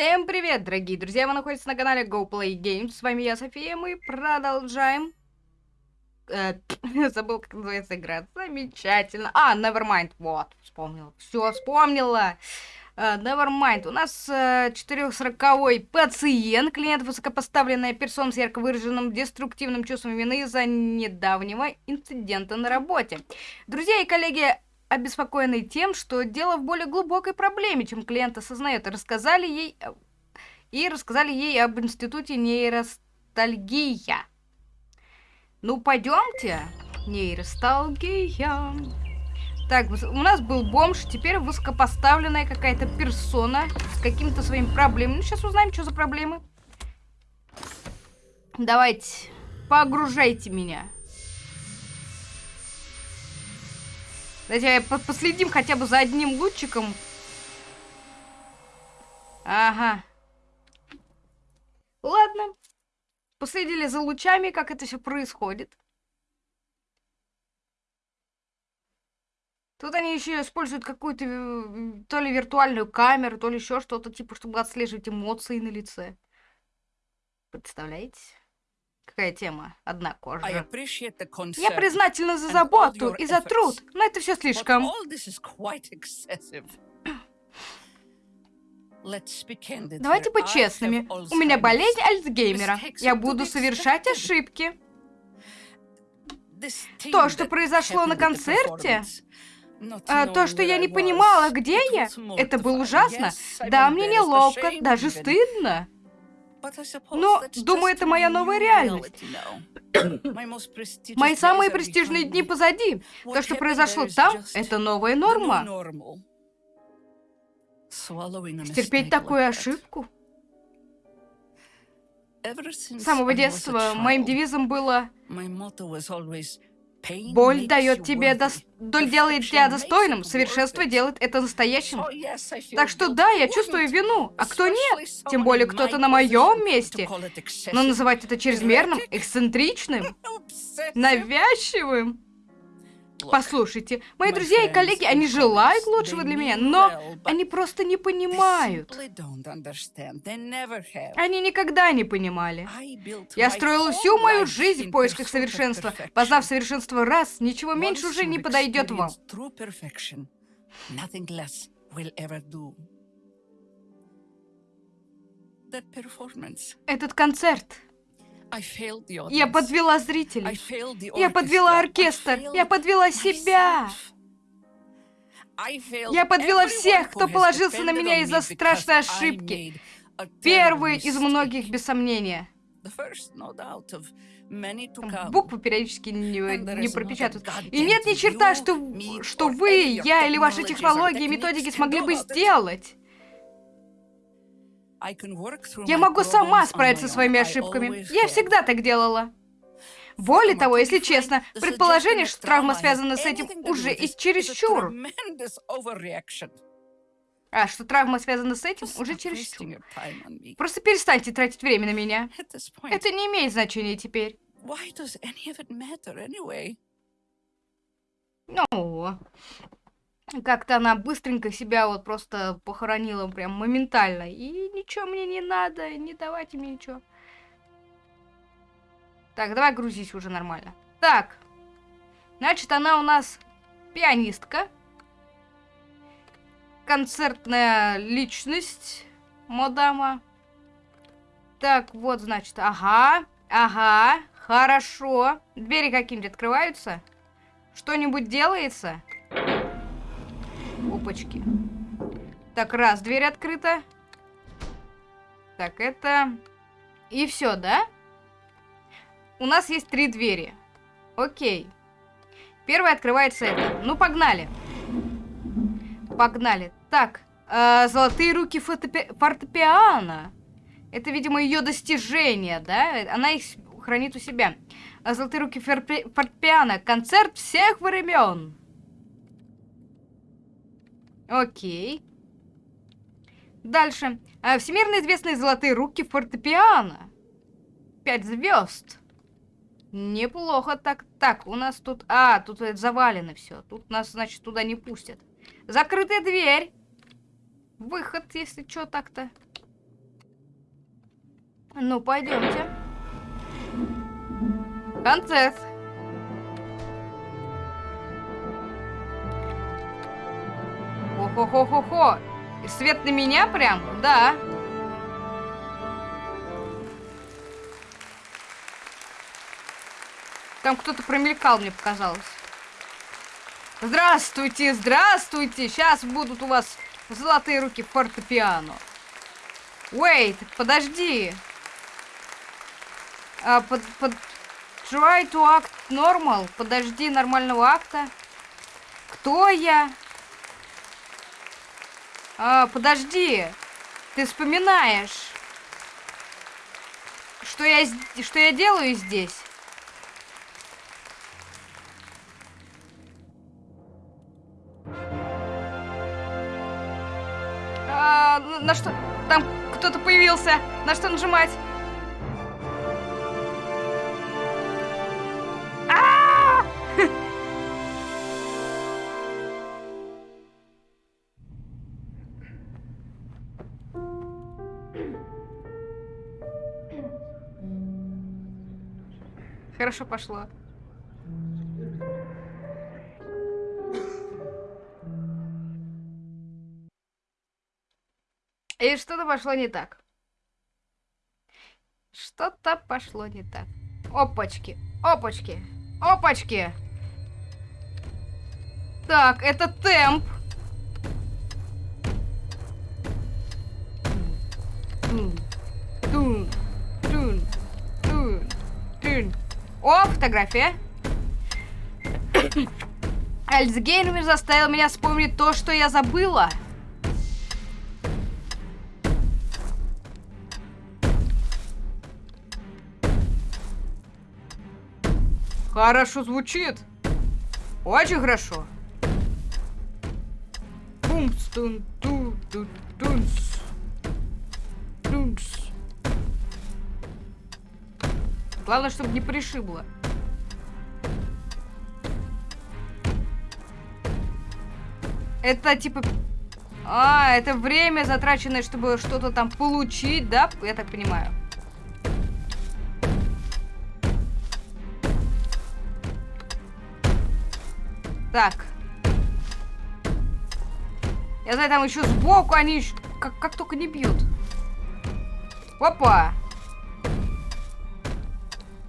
Всем привет, дорогие друзья! Вы находитесь на канале Go Play Games. С вами я, София. Мы продолжаем. Э, забыл, как называется игра. Замечательно. А, Nevermind. Вот, вспомнила. Все, вспомнила. Uh, Nevermind. У нас uh, 440-й пациент, клиент высокопоставленная персона с ярко выраженным деструктивным чувством вины из-за недавнего инцидента на работе. Друзья и коллеги обеспокоенный тем, что дело в более глубокой проблеме, чем клиент осознает, рассказали ей и рассказали ей об институте нейростальгия. Ну, пойдемте. Нейросталгия. Так, у нас был бомж, теперь высокопоставленная какая-то персона с какими-то своими проблемами. Ну, сейчас узнаем, что за проблемы. Давайте, погружайте меня. Давайте последим хотя бы за одним лучиком. Ага. Ладно. Последили за лучами, как это все происходит. Тут они еще используют какую-то э, то ли виртуальную камеру, то ли еще что-то, типа, чтобы отслеживать эмоции на лице. Представляете? Какая тема? Одна кожа. Я признательна за заботу и за труд, но это все слишком. Давайте быть честными. У меня болезнь Альцгеймера. Я буду совершать ошибки. То, что произошло на концерте, а, то, что я не понимала, где я, это было ужасно. Да, мне неловко, даже стыдно. Но, думаю, это моя новая реальность. Мои самые престижные дни позади. То, что произошло там, это новая норма. Стерпеть такую ошибку? С самого детства моим девизом было Боль дает тебе дос... Боль делает тебя достойным, совершенство делает это настоящим. Так что да, я чувствую вину, а кто нет? Тем более кто-то на моем месте. Но называть это чрезмерным, эксцентричным, навязчивым... Послушайте, мои друзья и коллеги, они желают лучшего для меня, но они просто не понимают. Они никогда не понимали. Я строила всю мою жизнь в поисках совершенства. Познав совершенство раз, ничего меньше уже не подойдет вам. Этот концерт я подвела зрителей. Я подвела оркестр. Я подвела себя. Я подвела всех, кто положился на меня из-за страшной ошибки. Первый из многих, без сомнения. Буквы периодически не, не пропечатают. И нет ни черта, что, что вы, я или ваши технологии и методики смогли бы сделать. Я могу сама справиться со своими ошибками. Я всегда так делала. Более того, если честно, предположение, что травма связана с этим, уже и чересчур. А, что травма связана с этим, уже чересчур. Просто перестаньте тратить время на меня. Это не имеет значения теперь. Ну, как-то она быстренько себя вот просто похоронила прям моментально. И ничего мне не надо, не давайте мне ничего. Так, давай грузись уже нормально. Так, значит, она у нас пианистка. Концертная личность, мадама. Так, вот, значит, ага, ага, хорошо. Двери какие-нибудь открываются? Что-нибудь делается? Опачки. Так, раз, дверь открыта. Так, это... И все, да? У нас есть три двери. Окей. Первая открывается это. Ну, погнали. Погнали. Так, э, золотые руки фортепи... фортепиано. Это, видимо, ее достижение, да? Она их хранит у себя. Золотые руки фортепиано. Концерт всех времен. Окей. Дальше. А, всемирно известные золотые руки фортепиано. Пять звезд. Неплохо так. Так, у нас тут... А, тут завалено все. Тут нас, значит, туда не пустят. Закрытая дверь. Выход, если что так-то. Ну, пойдемте. Концерт. Хо-хо-хо-хо-хо. Свет на меня прям? Да. Там кто-то промелькал, мне показалось. Здравствуйте, здравствуйте. Сейчас будут у вас золотые руки фортепиано. Wait, подожди. А, под, под... Try to act normal. Подожди нормального акта. Кто я? А, подожди. Ты вспоминаешь, что я, что я делаю здесь? А, на что... Там кто-то появился. На что нажимать? Хорошо пошло. И что-то пошло не так. Что-то пошло не так. Опачки, опачки, опачки. Так, это темп. Тун, О, фотография. Альцгеймер заставил меня вспомнить то, что я забыла. Хорошо звучит. Очень хорошо. Пумс, тун, ту, ту, тунс. Главное, чтобы не пришибло. Это типа... А, это время затраченное, чтобы что-то там получить, да? Я так понимаю. Так. Я знаю, там еще сбоку они как, как только не бьют. Опа!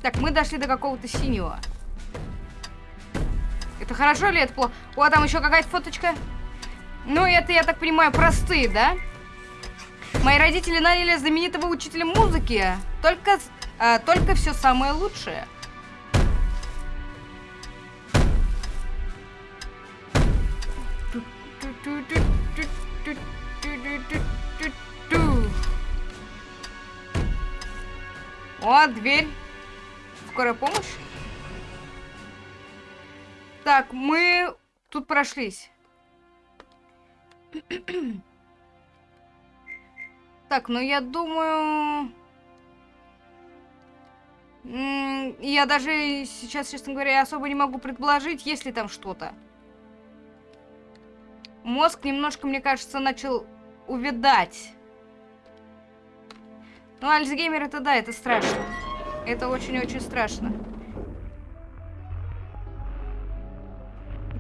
Так, мы дошли до какого-то синего. Это хорошо или это плохо? О, там еще какая-то фоточка. Ну, это, я так понимаю, простые, да? Мои родители наняли знаменитого учителя музыки. Только, э, только все самое лучшее. О, дверь. Скорая помощь? Так, мы тут прошлись. так, ну я думаю... Я даже сейчас, честно говоря, особо не могу предположить, есть ли там что-то. Мозг немножко, мне кажется, начал увядать. Ну, Альцгеймер это да, это страшно. Это очень-очень страшно.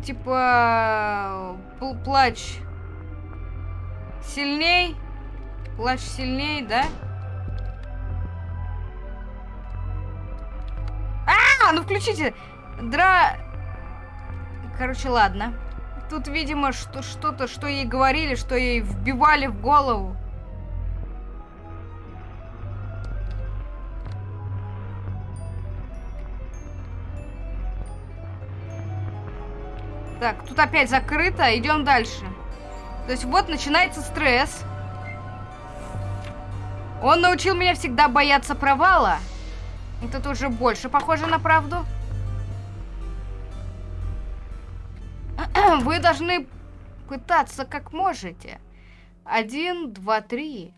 Типа... Плач сильней. Плач сильней, да? А, ну включите. Дра... Короче, ладно. Тут, видимо, что-то, что ей говорили, что ей вбивали в голову. Так, тут опять закрыто. Идем дальше. То есть вот начинается стресс. Он научил меня всегда бояться провала. Это уже больше похоже на правду. Вы должны пытаться как можете. Один, два, три.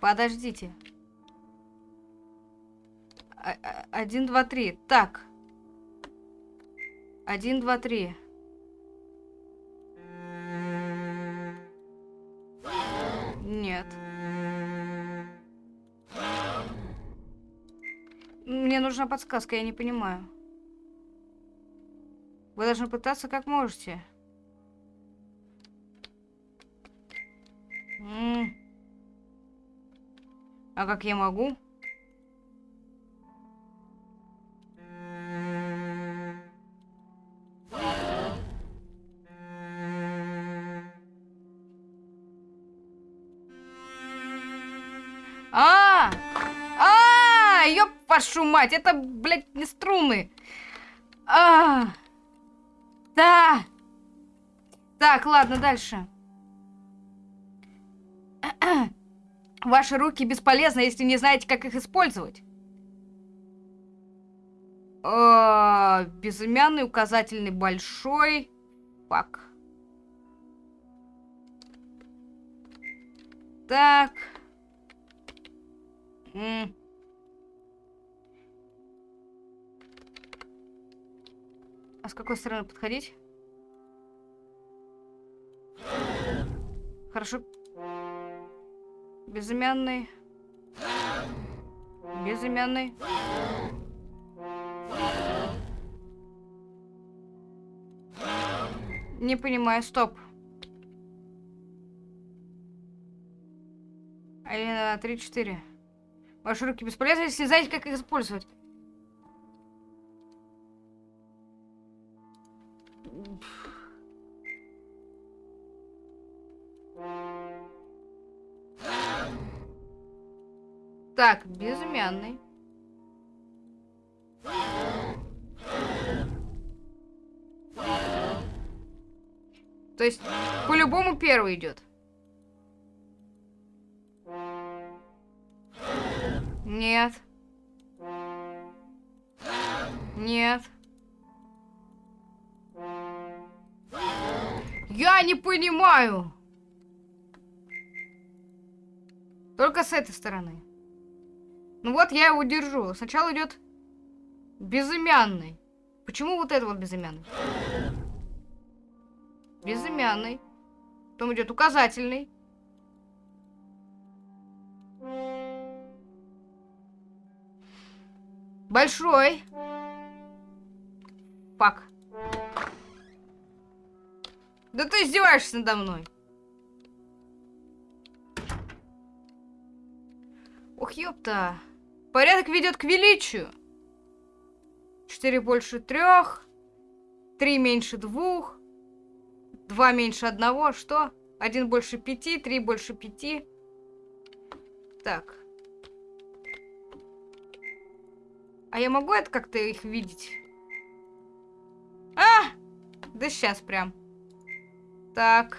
Подождите. А, а, один, два, три. Так. Один, два, три. Нет. Мне нужна подсказка, я не понимаю. Вы должны пытаться как можете. М. А как я могу? А! А! Ёп вашу мать, это, блядь, не струны. А! Да! Так, ладно, дальше. Ваши руки бесполезны, если не знаете, как их использовать. О, безымянный, указательный, большой. Фак. Так. А с какой стороны подходить? Хорошо. Безымянный. Безымянный. Не понимаю, стоп. Два, три, четыре. Ваши руки бесполезны, если знаете, как их использовать. Так, безымянный. То есть, по-любому первый идет. Нет. Нет. Я не понимаю. Только с этой стороны. Ну вот я его держу. Сначала идет безымянный. Почему вот это вот безымянный? Безымянный. Потом идет указательный. Большой. Пак. Да ты издеваешься надо мной. Ох, ёпта. Порядок ведет к величию. Четыре больше трех. Три меньше двух. Два меньше одного. Что? Один больше пяти. Три больше пяти. Так. А я могу это как-то их видеть? А! Да сейчас прям. Так.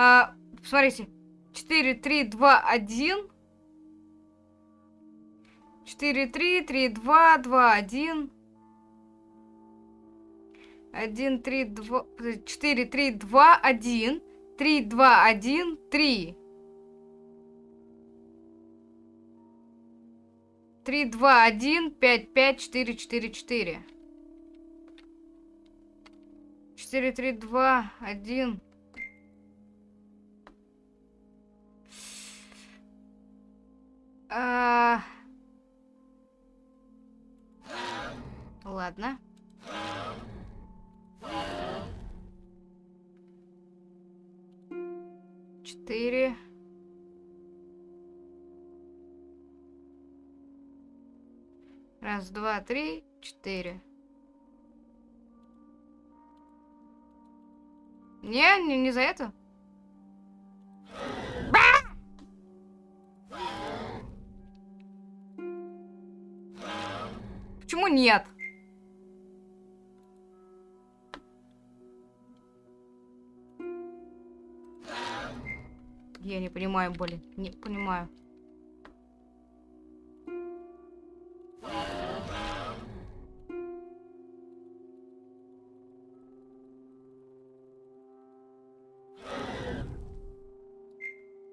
А, смотрите. 4, 3, 2, 1. 4, 3, 3, 2, 2, 1. 1, 3, 2, 4, 3, 2, 1. 3, 2, 1, 3. 3, 2, 1, 5, 5, 4, 4, 4. 4, 3, 2, 1. А... Ладно. Четыре. Раз, два, три, четыре. Не, не, не за это. Почему нет? Я не понимаю, блин. Не понимаю.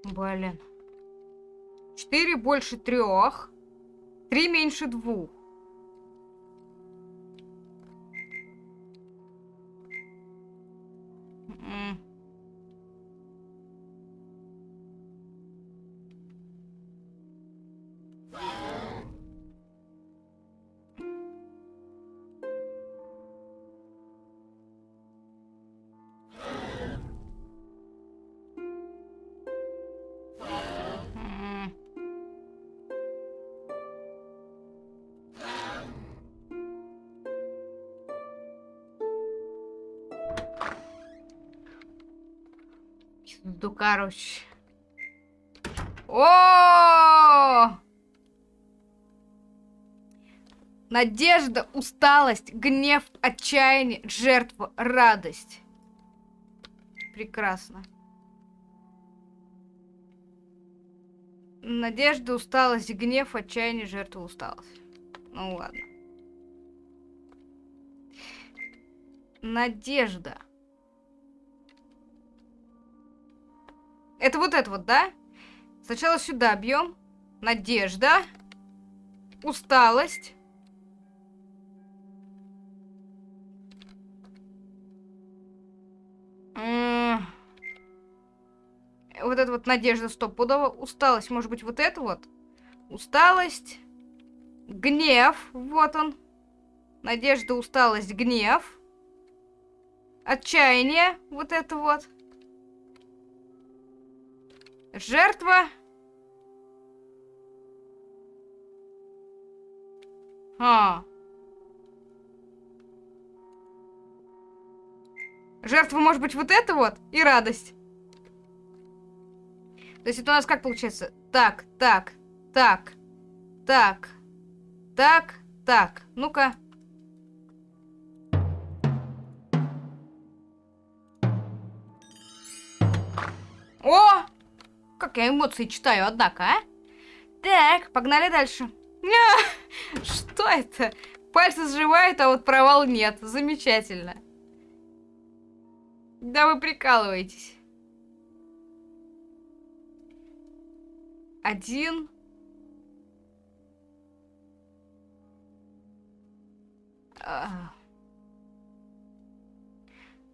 Блин. 4 больше трех. 3 меньше двух. Короче. О! Надежда, усталость, гнев, отчаяние, жертва, радость. Прекрасно. Надежда, усталость, гнев, отчаяние, жертва, усталость. Ну ладно. Надежда. Это вот это вот, да? Сначала сюда бьем. Надежда. Усталость. Вот это вот надежда стопудово. Усталость, может быть, вот это вот? Усталость. Гнев. Вот он. Надежда, усталость, гнев. Отчаяние. Вот это вот. Жертва. А. Жертва может быть вот это вот и радость. То есть это у нас как получается? Так, так, так, так, так, так. Ну-ка. Как я эмоции читаю, однако, а? Так, погнали дальше. Ня! Что это? Пальцы сживают, а вот провал нет. Замечательно. Да вы прикалываетесь. Один. А.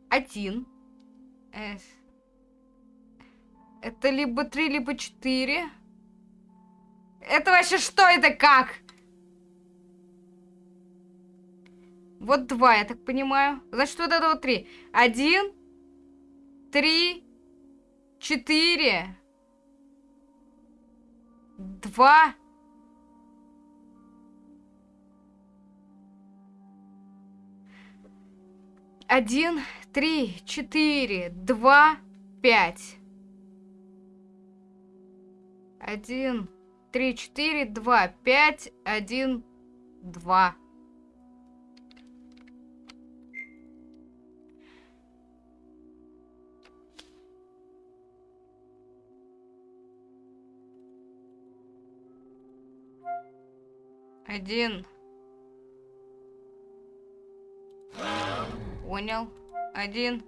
Один. Эс. Это либо три, либо четыре. Это вообще что это как? Вот два, я так понимаю. Значит, вот это вот три. Один, три, четыре, два. Один, три, четыре, два, пять. Один, три, четыре, два, пять, один, два. Один. Понял. Один.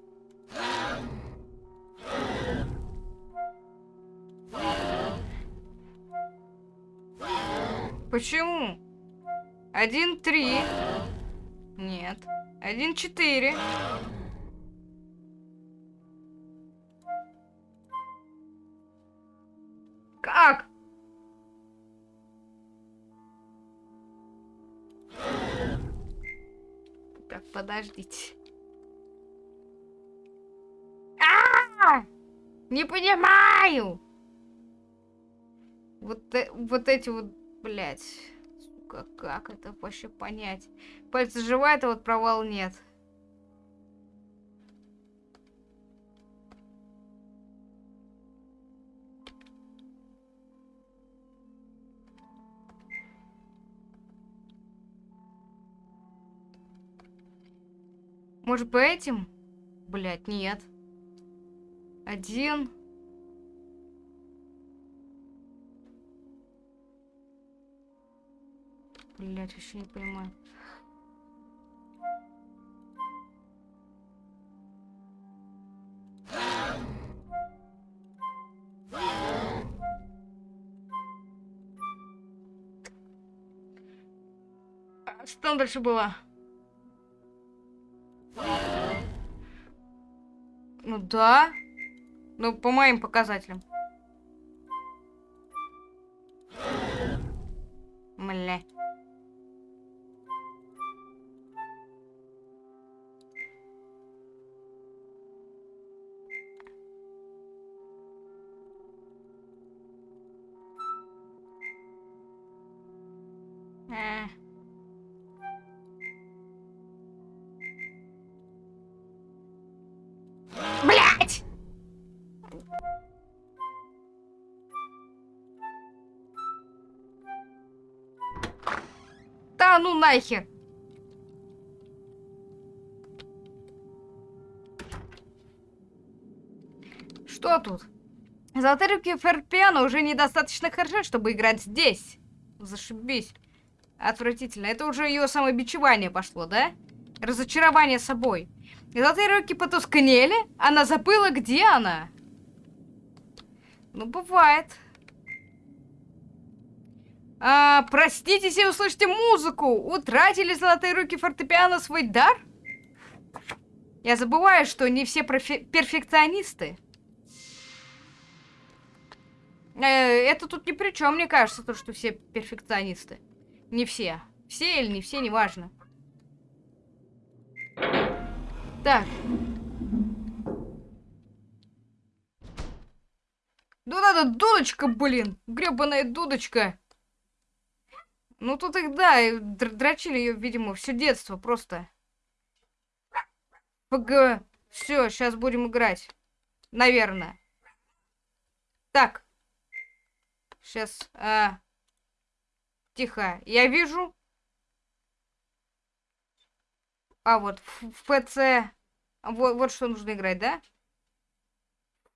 Почему? Один, три. Нет. Один, четыре. Как? Так, подождите. А! Не понимаю! Вот, э- вот эти вот, блядь. Сука, как это вообще понять? Пальцы сживает, а вот провал нет. Может, по этим? Блять, нет. Один. Блять, вообще не понимаю. А что там дальше было? Ну да. Ну, по моим показателям. Блять! Да ну нахер! Что тут? Золотые руки фортепиано уже недостаточно хороши, чтобы играть здесь. Зашибись. Отвратительно. Это уже ее самобичевание пошло, да? Разочарование собой. Золотые руки потускнели. Она забыла, где она. Ну, бывает. А, простите, если вы слышите музыку. Утратили золотые руки фортепиано свой дар? Я забываю, что не все перфекционисты. Э, это тут ни при чем, мне кажется, то, что все перфекционисты. Не все. Все или не все, неважно. Так. Ну надо дудочка, блин. Гребаная дудочка. Ну тут их, да, дрочили ее, видимо, все детство просто. ПГ. Все, сейчас будем играть. Наверное. Так. Сейчас. А... Тихо. Я вижу. А, вот, в, в ПЦ. Вот, вот что нужно играть, да?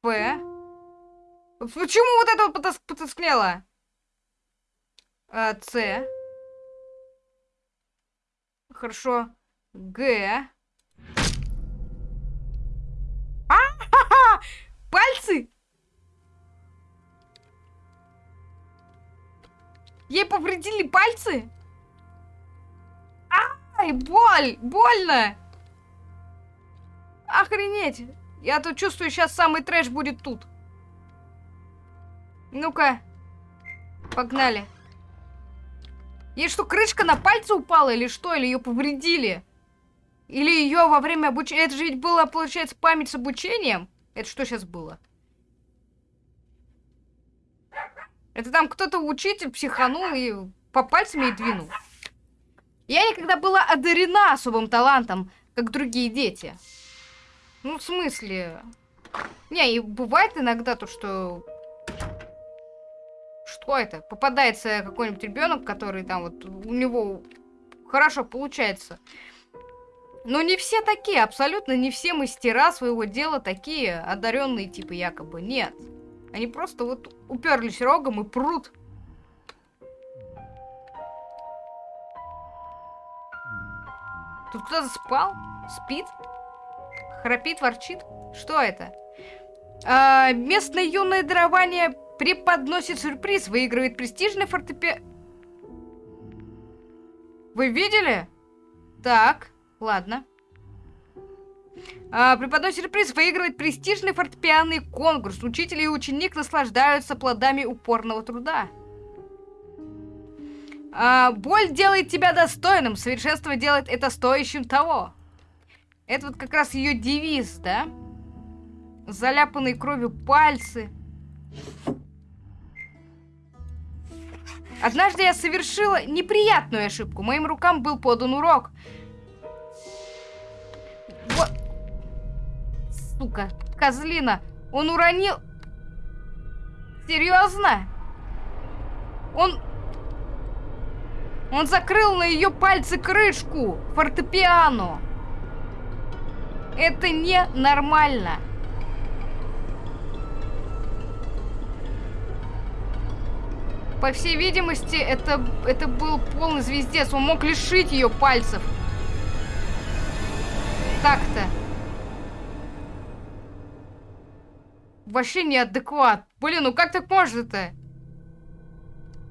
П. Почему вот это вот потас потускнело? А, С. Хорошо. Г. А! Пальцы! Ей повредили пальцы? Ай, боль! Больно! Охренеть! Я тут чувствую, сейчас самый трэш будет тут. Ну-ка. Погнали. Ей что, крышка на пальце упала или что? Или ее повредили? Или ее во время обучения... Это же ведь было, получается, память с обучением? Это что сейчас было? Это там кто-то учитель психанул и по пальцам ей двинул. Я никогда была одарена особым талантом, как другие дети. Ну, в смысле... Не, и бывает иногда то, что... Что это? Попадается какой-нибудь ребенок, который там вот... У него хорошо получается. Но не все такие, абсолютно не все мастера своего дела такие одаренные, типа якобы. Нет. Они просто вот уперлись рогом и прут. Тут кто-то спал? Спит? Храпит, ворчит? Что это? А, местное юное дарование преподносит сюрприз, выигрывает престижный фортепиано. Вы видели? Так, ладно. А, сюрприз выигрывает престижный фортепианный конкурс. Учитель и ученик наслаждаются плодами упорного труда. А, боль делает тебя достойным, совершенство делает это стоящим того. Это вот как раз ее девиз, да? Заляпанные кровью пальцы. Однажды я совершила неприятную ошибку. Моим рукам был подан урок. Вот сука, козлина. Он уронил... Серьезно? Он... Он закрыл на ее пальцы крышку фортепиано. Это ненормально. По всей видимости, это, это был полный звездец. Он мог лишить ее пальцев. Так-то. вообще неадекват. Блин, ну как так можно-то?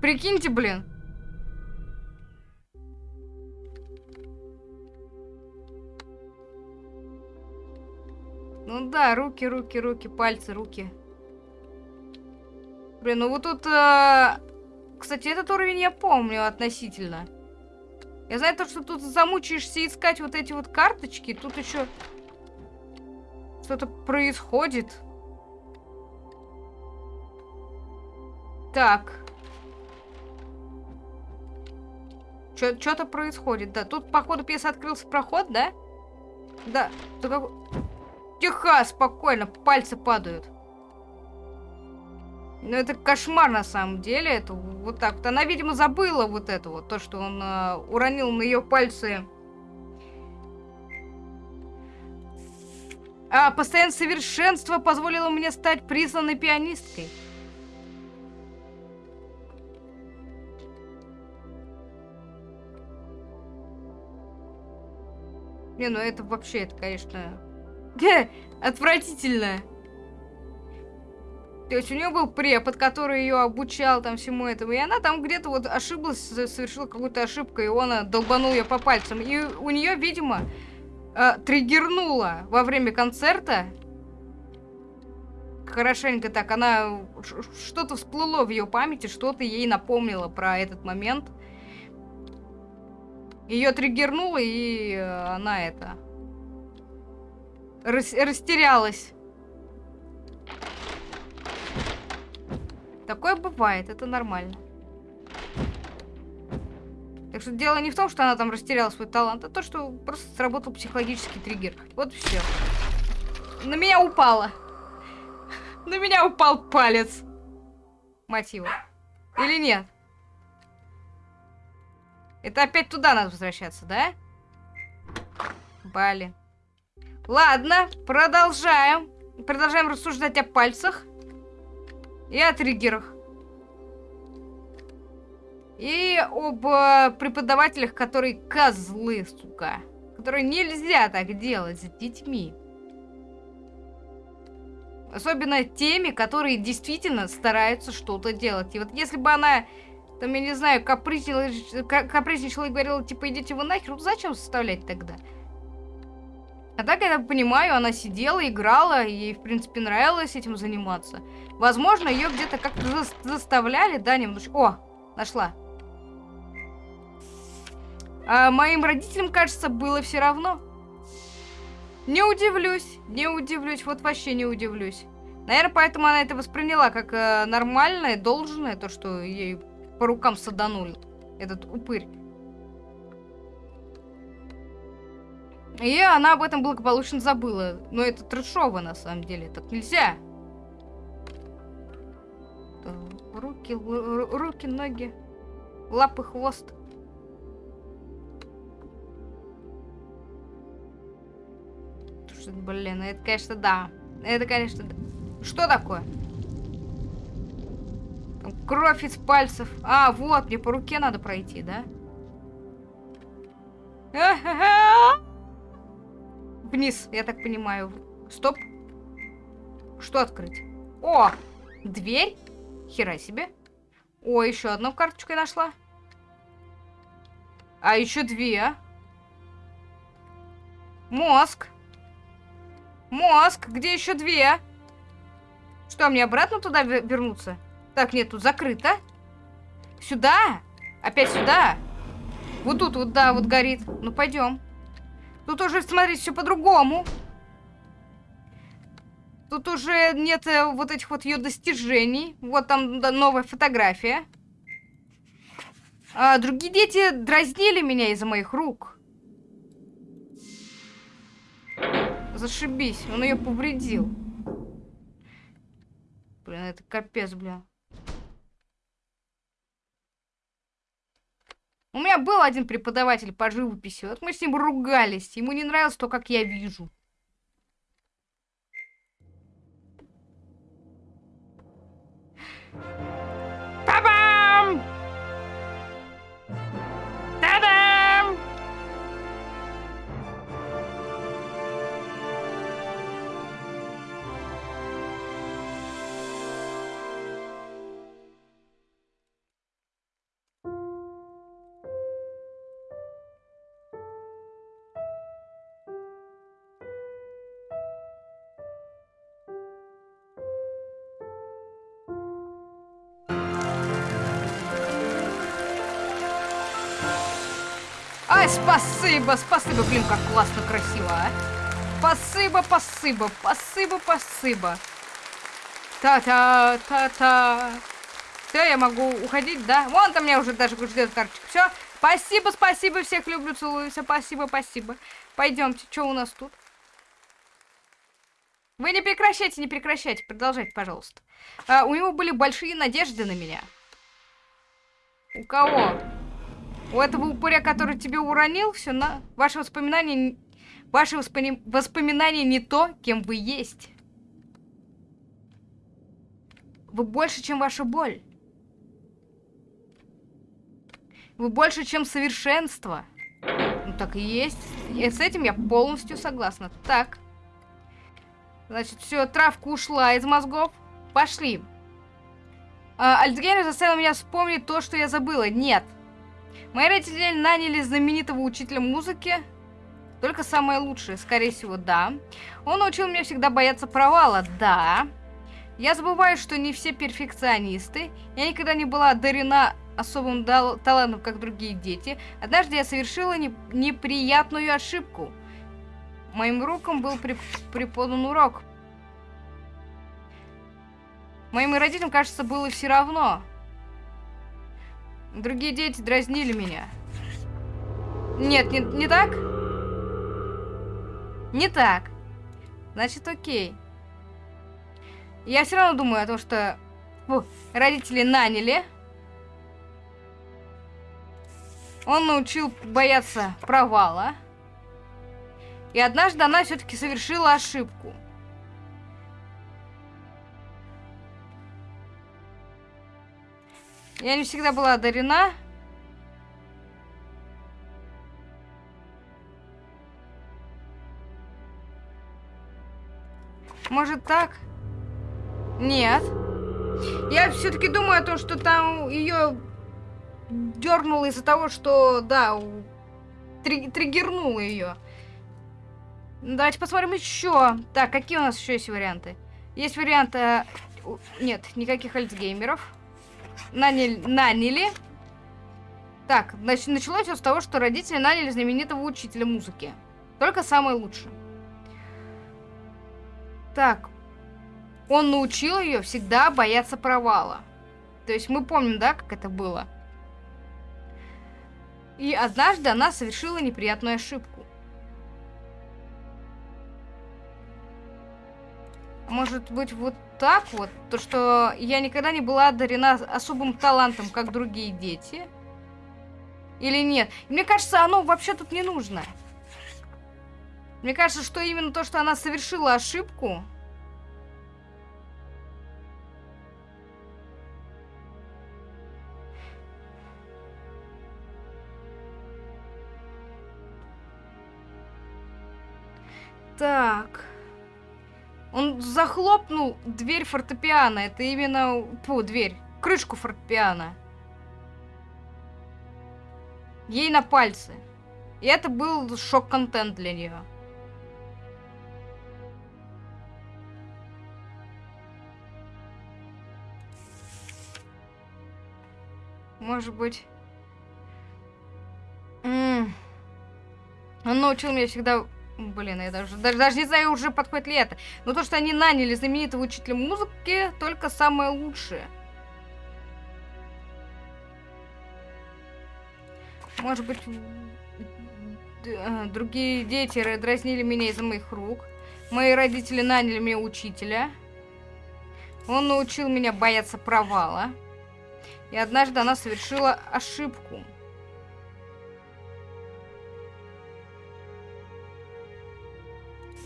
Прикиньте, блин. Ну да, руки, руки, руки, пальцы, руки. Блин, ну вот тут... Э... Кстати, этот уровень я помню относительно. Я знаю то, что тут замучаешься искать вот эти вот карточки. Тут еще что-то происходит. Так. Что-то происходит, да. Тут, походу, пьеса открылся проход, да? Да. Только... Тихо, спокойно, пальцы падают. Ну, это кошмар на самом деле. Это вот так вот. Она, видимо, забыла вот это вот. То, что он э, уронил на ее пальцы. А постоянное совершенство позволило мне стать признанной пианисткой. Не, ну это вообще, это, конечно, отвратительно. То есть у нее был препод, который ее обучал там всему этому, и она там где-то вот ошиблась, совершила какую-то ошибку, и он э, долбанул ее по пальцам. И у нее, видимо, э, триггернуло во время концерта. Хорошенько так, она что-то всплыло в ее памяти, что-то ей напомнило про этот момент. Ее триггернуло, и э, она это... Рас растерялась. Такое бывает, это нормально. Так что дело не в том, что она там растеряла свой талант, а то, что просто сработал психологический триггер. Вот все. На меня упало. На меня упал палец. Мотива. Или нет? Это опять туда надо возвращаться, да? Блин. Ладно, продолжаем. Продолжаем рассуждать о пальцах. И о триггерах. И об э, преподавателях, которые козлы, сука. Которые нельзя так делать с детьми. Особенно теми, которые действительно стараются что-то делать. И вот если бы она там, я не знаю, капризничала, капризничала и говорила, типа, идите вы нахер, ну зачем составлять тогда? А так, я так понимаю, она сидела, играла, ей, в принципе, нравилось этим заниматься. Возможно, ее где-то как-то за заставляли, да, немножко... О, нашла. А моим родителям, кажется, было все равно. Не удивлюсь, не удивлюсь, вот вообще не удивлюсь. Наверное, поэтому она это восприняла как э, нормальное, должное, то, что ей по рукам саданули. Этот упырь. И она об этом благополучно забыла. Но это трешово, на самом деле. Так нельзя. Руки, руки, ноги, лапы, хвост. Блин, это, конечно, да. Это, конечно, да. Что такое? Кровь из пальцев. А, вот, мне по руке надо пройти, да? Вниз, я так понимаю. Стоп. Что открыть? О, дверь. Хера себе. О, еще одну карточку я нашла. А еще две. Мозг. Мозг. Где еще две? Что, мне обратно туда вернуться? Так, нет, тут закрыто. Сюда? Опять сюда? Вот тут вот, да, вот горит. Ну, пойдем. Тут уже, смотрите, все по-другому. Тут уже нет э, вот этих вот ее достижений. Вот там да, новая фотография. А, другие дети дразнили меня из-за моих рук. Зашибись, он ее повредил. Блин, это капец, бля. У меня был один преподаватель по живописи. Вот мы с ним ругались. Ему не нравилось то, как я вижу. Ой, спасибо, спасибо, блин, как классно, красиво, а. Спасибо, спасибо, спасибо, спасибо. Та-та-та-та. Все, я могу уходить, да? Вон там меня уже даже ждет карточка. Все, спасибо, спасибо, всех люблю, целую, все, спасибо, спасибо. Пойдемте, что у нас тут? Вы не прекращайте, не прекращайте, продолжайте, пожалуйста. А, у него были большие надежды на меня. У кого? У этого упыря, который тебе уронил, все на... Ваши воспоминания... Ваши воспоми... воспоминания не то, кем вы есть. Вы больше, чем ваша боль. Вы больше, чем совершенство. Ну так и есть. И с этим я полностью согласна. Так. Значит, все, травка ушла из мозгов. Пошли. А, Альцгеймер заставил меня вспомнить то, что я забыла. Нет. Мои родители наняли знаменитого учителя музыки. Только самое лучшее, скорее всего, да. Он научил меня всегда бояться провала. Да. Я забываю, что не все перфекционисты. Я никогда не была одарена особым талантом, как другие дети. Однажды я совершила не неприятную ошибку. Моим рукам был при преподан урок. Моим родителям, кажется, было все равно. Другие дети дразнили меня. Нет, не, не так? Не так. Значит, окей. Я все равно думаю о том, что фу, родители наняли. Он научил бояться провала. И однажды она все-таки совершила ошибку. Я не всегда была одарена. Может так? Нет. Я все-таки думаю о том, что там ее дернуло из-за того, что, да, три триггернуло ее. Давайте посмотрим еще. Так, какие у нас еще есть варианты? Есть вариант... Э, нет, никаких альцгеймеров. Наняли. наняли. Так, значит, началось все с того, что родители наняли знаменитого учителя музыки. Только самое лучшее. Так, он научил ее всегда бояться провала. То есть мы помним, да, как это было? И однажды она совершила неприятную ошибку. Может быть, вот так вот? То, что я никогда не была одарена особым талантом, как другие дети? Или нет? Мне кажется, оно вообще тут не нужно. Мне кажется, что именно то, что она совершила ошибку, Так. Он захлопнул дверь фортепиано. Это именно... Фу, дверь. Крышку фортепиано. Ей на пальцы. И это был шок-контент для нее. Может быть... -м -м. Он научил меня всегда Блин, я даже, даже, даже не знаю, уже подходит ли это. Но то, что они наняли знаменитого учителя музыки, только самое лучшее. Может быть, э, другие дети дразнили меня из-за моих рук. Мои родители наняли мне учителя. Он научил меня бояться провала. И однажды она совершила ошибку.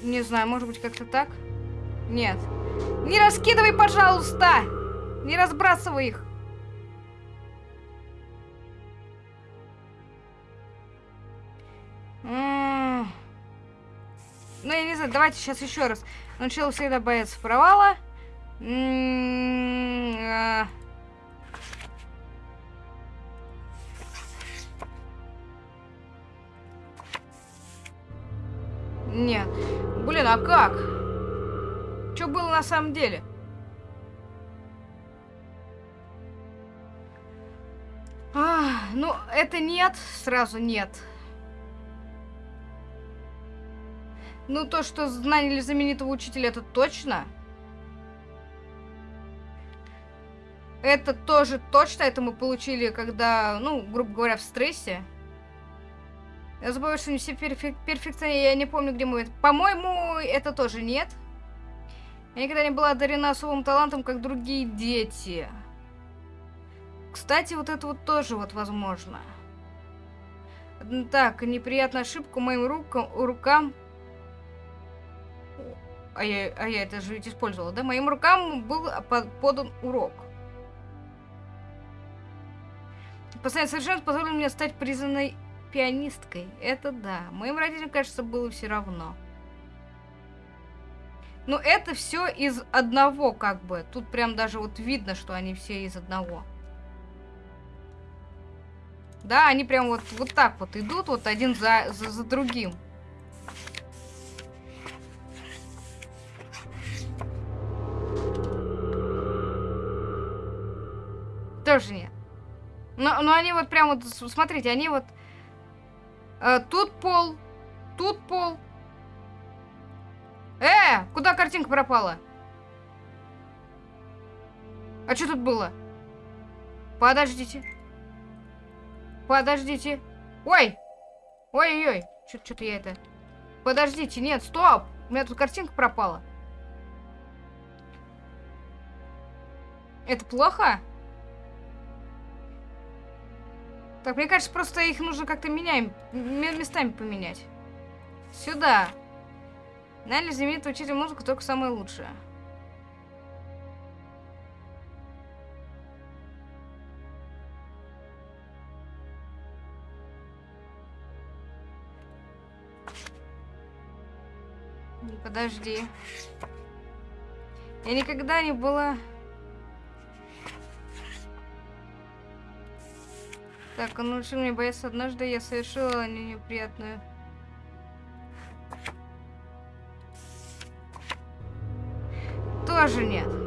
Не знаю, может быть как-то так? Нет. Не раскидывай, пожалуйста! Не разбрасывай их! Ну, я не знаю, давайте сейчас еще раз. Начало всегда бояться провала. А. Нет. Блин, а как? Что было на самом деле? А, ну, это нет, сразу нет. Ну, то, что наняли знаменитого учителя, это точно? Это тоже точно, это мы получили, когда, ну, грубо говоря, в стрессе. Я забываю, что не все перфек перфекционисты, я не помню, где мы... По-моему, это тоже нет. Я никогда не была одарена особым талантом, как другие дети. Кстати, вот это вот тоже вот возможно. Так, неприятная ошибка моим рукам, рукам... А я, а я это же ведь использовала, да? Моим рукам был подан урок. Постоянное совершенство позволило мне стать признанной пианисткой. Это да. Моим родителям, кажется, было все равно. Но это все из одного, как бы. Тут прям даже вот видно, что они все из одного. Да, они прям вот, вот так вот идут, вот один за, за, за другим. Тоже нет. Но, но они вот прям вот, смотрите, они вот... Э, тут пол, тут пол. Э, куда картинка пропала? А что тут было? Подождите. Подождите. Ой! Ой-ой-ой. Что-то я это... Подождите, нет, стоп! У меня тут картинка пропала. Это плохо? Так, мне кажется, просто их нужно как-то меняем, местами поменять. Сюда. Нали знаменитый учитель музыку только самое лучшее. Подожди. Я никогда не была... Так, он научил меня бояться. Однажды я совершила неприятную... Тоже нет.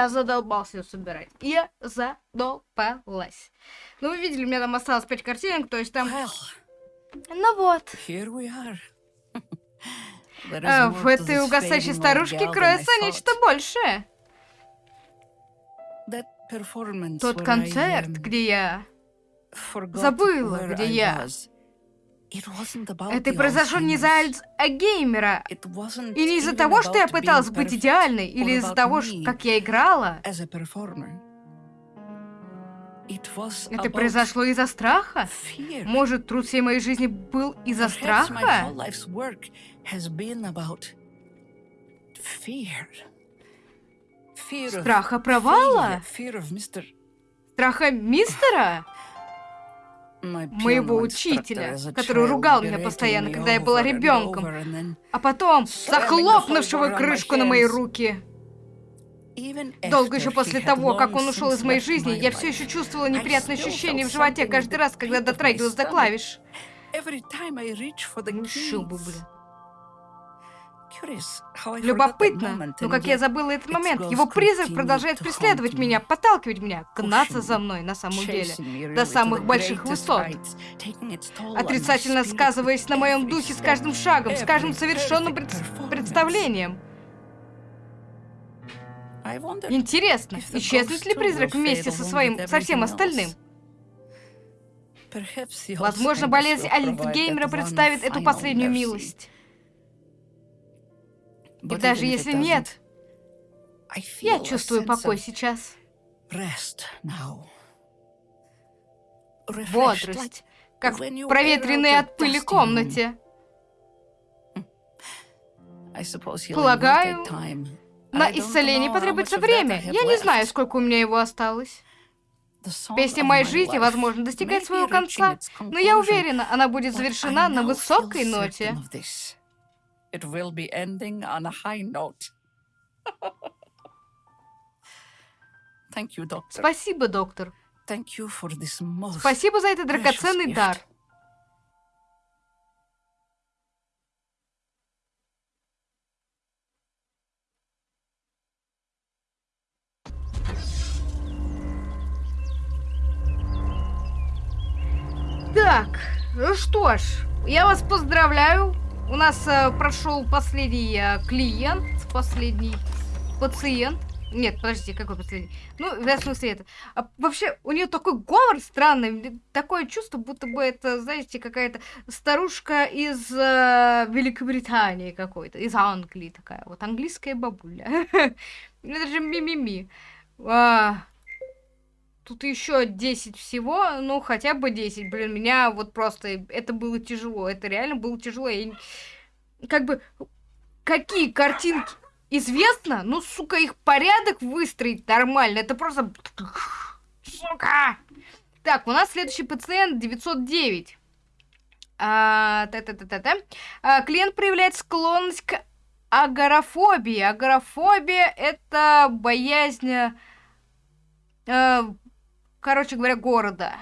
Я задолбался ее собирать. Я задолбалась. Ну, вы видели, у меня там осталось 5 картинок, то есть там... Ну вот. А, в этой угасающей старушке кроется нечто большее. Тот концерт, где я забыла, где я это произошло не из-за Альцгеймера. И не из-за того, что я пыталась быть идеальной, или из-за того, как я играла. Это произошло из-за страха? Может, труд всей моей жизни был из-за страха? Страха провала? Страха мистера? Моего учителя, который ругал меня постоянно, когда я была ребенком, а потом захлопнувшего крышку на мои руки. Долго еще после того, как он ушел из моей жизни, я все еще чувствовала неприятное ощущение в животе каждый раз, когда дотрагивалась до клавиш. Ну, бы, блин. Любопытно, но как я забыла этот момент, его призрак продолжает преследовать меня, подталкивать меня, гнаться за мной на самом деле, до самых больших высот, отрицательно сказываясь на моем духе с каждым шагом, с каждым совершенным пред... представлением. Интересно, исчезнет ли призрак вместе со своим, со всем остальным? Возможно, болезнь Альцгеймера представит эту последнюю милость. И даже если нет, я чувствую покой сейчас. Бодрость, как в проветренной от пыли комнате. Полагаю, на исцеление потребуется время. Я не знаю, сколько у меня его осталось. Песня моей жизни, возможно, достигает своего конца, но я уверена, она будет завершена на высокой ноте. It will be ending on a high note. Thank you, doctor. Спасибо, доктор. Thank you for this most Спасибо за этот драгоценный дар. Так, ну что ж, я вас поздравляю. У нас э, прошел последний э, клиент, последний пациент. Нет, подождите, какой последний? Ну, в смысле это. А вообще, у нее такой говор странный, такое чувство, будто бы это, знаете, какая-то старушка из э, Великобритании какой-то, из Англии такая, вот английская бабуля. Это же мимими. Тут еще 10 всего, ну хотя бы 10, блин, меня вот просто, это было тяжело, это реально было тяжело. Я как бы, какие картинки известно, ну, сука, их порядок выстроить нормально, это просто... Сука! Так, у нас следующий пациент 909. А, та-та-та-та-та. А, клиент проявляет склонность к агорафобии. Агорафобия — это боязнь... э, короче говоря, города.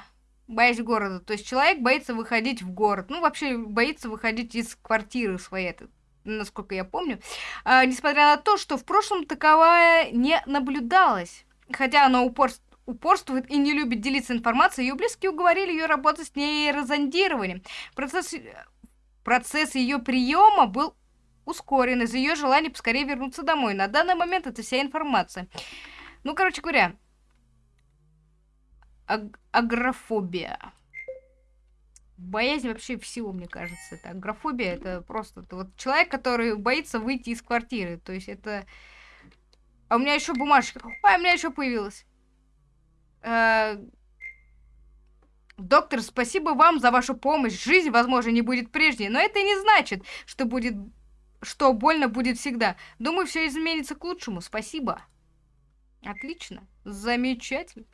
Боязнь города. То есть человек боится выходить в город. Ну, вообще боится выходить из квартиры своей, насколько я помню. А, несмотря на то, что в прошлом таковая не наблюдалась. Хотя она упорс- упорствует и не любит делиться информацией, ее близкие уговорили ее работать с нейрозондированием. Процесс, процесс ее приема был ускорен из-за ее желания поскорее вернуться домой. На данный момент это вся информация. Ну, короче говоря, аг- агрофобия. Боязнь вообще всего, мне кажется. Это агрофобия, это просто это вот человек, который боится выйти из квартиры. То есть это... А у меня еще бумажка. А, у меня еще появилась. Э, Доктор, спасибо вам за вашу помощь. Жизнь, возможно, не будет прежней, но это не значит, что будет, что больно будет всегда. Думаю, все изменится к лучшему. Спасибо. Отлично. Замечательно.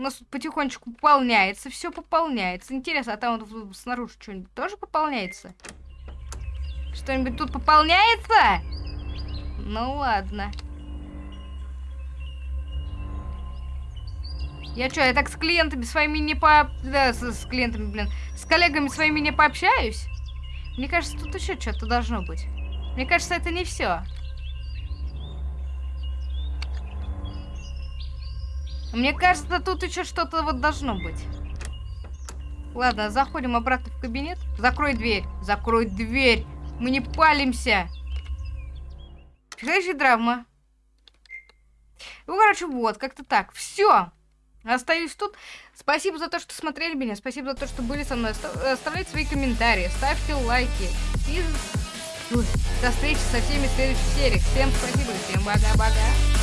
У нас тут потихонечку пополняется, все пополняется. Интересно, а там вот снаружи что-нибудь тоже пополняется? Что-нибудь тут пополняется? Ну ладно. Я что, я так с клиентами своими не по... Да, с, с клиентами, блин. С коллегами своими не пообщаюсь? Мне кажется, тут еще что-то должно быть. Мне кажется, это не все. Мне кажется, тут еще что-то вот должно быть. Ладно, заходим обратно в кабинет. Закрой дверь. Закрой дверь. Мы не палимся. Следующая драма. Ну, короче, вот, как-то так. Все. Остаюсь тут. Спасибо за то, что смотрели меня. Спасибо за то, что были со мной. Оста- Оставляйте свои комментарии, ставьте лайки. И до встречи со всеми в следующих сериях. Всем спасибо, всем пока-пока.